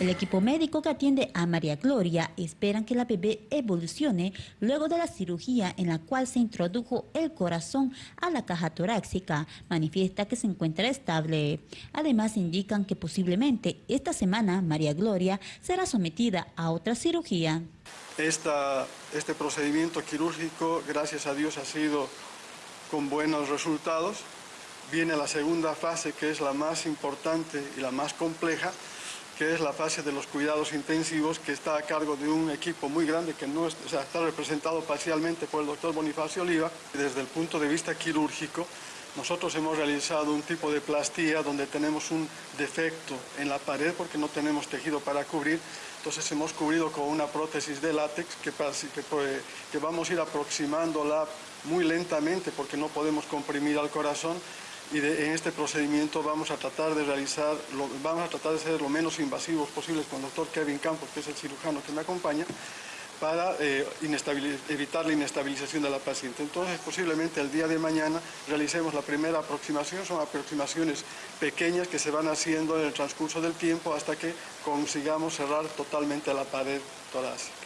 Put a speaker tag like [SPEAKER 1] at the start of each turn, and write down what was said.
[SPEAKER 1] El equipo médico que atiende a María Gloria esperan que la bebé evolucione luego de la cirugía en la cual se introdujo el corazón a la caja torácica. Manifiesta que se encuentra estable. Además indican que posiblemente esta semana María Gloria será sometida a otra cirugía.
[SPEAKER 2] este procedimiento quirúrgico, gracias a Dios, ha sido con buenos resultados. Viene la segunda fase, que es la más importante y la más compleja, que es la fase de los cuidados intensivos, que está a cargo de un equipo muy grande que no está representado parcialmente por el doctor Bonifacio Oliva. Desde el punto de vista quirúrgico, nosotros hemos realizado un tipo de plastía donde tenemos un defecto en la pared porque no tenemos tejido para cubrir, entonces hemos cubrido con una prótesis de látex que, que, que vamos a ir aproximándola muy lentamente porque no podemos comprimir al corazón y en este procedimiento vamos a tratar de realizar, vamos a tratar de ser lo menos invasivos posibles con el doctor Kevin Campos, que es el cirujano que me acompaña, para eh, evitar la inestabilización de la paciente. Entonces, posiblemente el día de mañana realicemos la primera aproximación, son aproximaciones pequeñas que se van haciendo en el transcurso del tiempo hasta que consigamos cerrar totalmente la pared torácica.